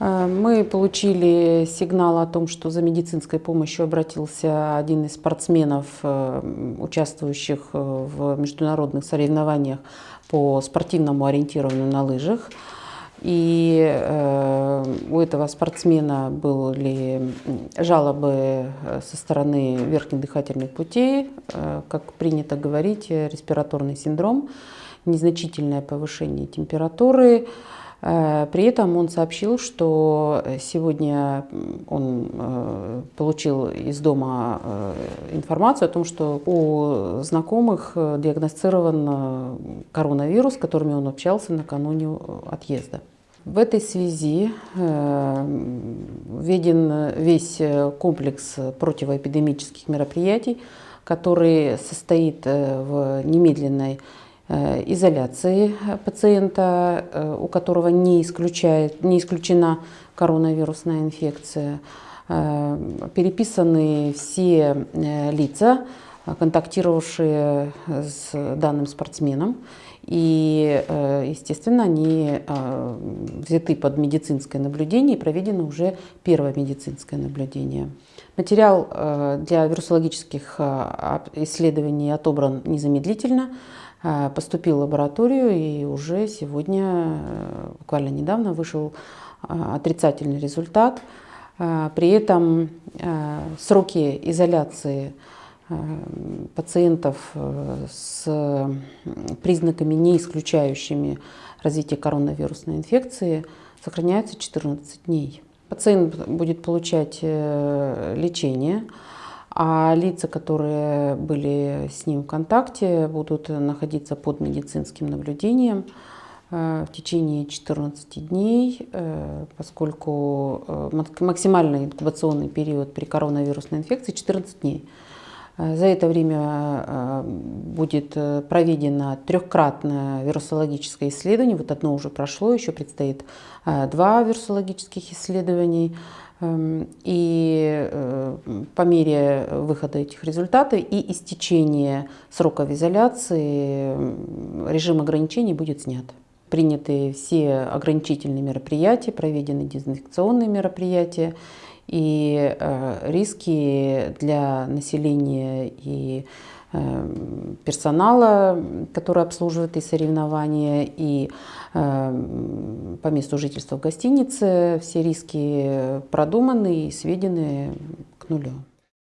Мы получили сигнал о том, что за медицинской помощью обратился один из спортсменов, э, участвующих э, в международных соревнованиях по спортивному ориентированию на лыжах. И э, у этого спортсмена были жалобы со стороны верхних дыхательных путей, как принято говорить, респираторный синдром, незначительное повышение температуры, при этом он сообщил, что сегодня он э, получил из дома э, информацию о том, что у знакомых диагностирован коронавирус, с которыми он общался накануне отъезда. В этой связи введен весь комплекс противоэпидемических мероприятий, который состоит в немедленной Э, изоляции пациента, э, у которого не, исключает, не исключена коронавирусная инфекция. Э, переписаны все лица, контактировавшие с данным спортсменом. И, естественно, они взяты под медицинское наблюдение и проведено уже первое медицинское наблюдение. Материал для вирусологических исследований отобран незамедлительно. Э, поступил в лабораторию и уже сегодня, э, буквально недавно, вышел э, отрицательный результат. При этом сроки изоляции пациентов с признаками, не исключающими развитие коронавирусной инфекции, сохраняются 14 дней. Пациент будет получать лечение, а лица, которые были с ним в контакте, будут находиться под медицинским наблюдением э, в течение 14 дней, э, поскольку э, максимальный инкубационный период при коронавирусной инфекции 14 дней. За это время будет проведено трехкратное вирусологическое исследование. Вот одно уже прошло, еще предстоит два вирусологических исследований. Эм, и по мере выхода этих результатов и истечения сроков изоляции режим ограничений будет снят. Приняты все ограничительные мероприятия, проведены дезинфекционные мероприятия, и э, риски для населения и Эм, персонала, который обслуживает и соревнования, и эм, по месту жительства в гостинице. Все риски продуманы и сведены Non, non.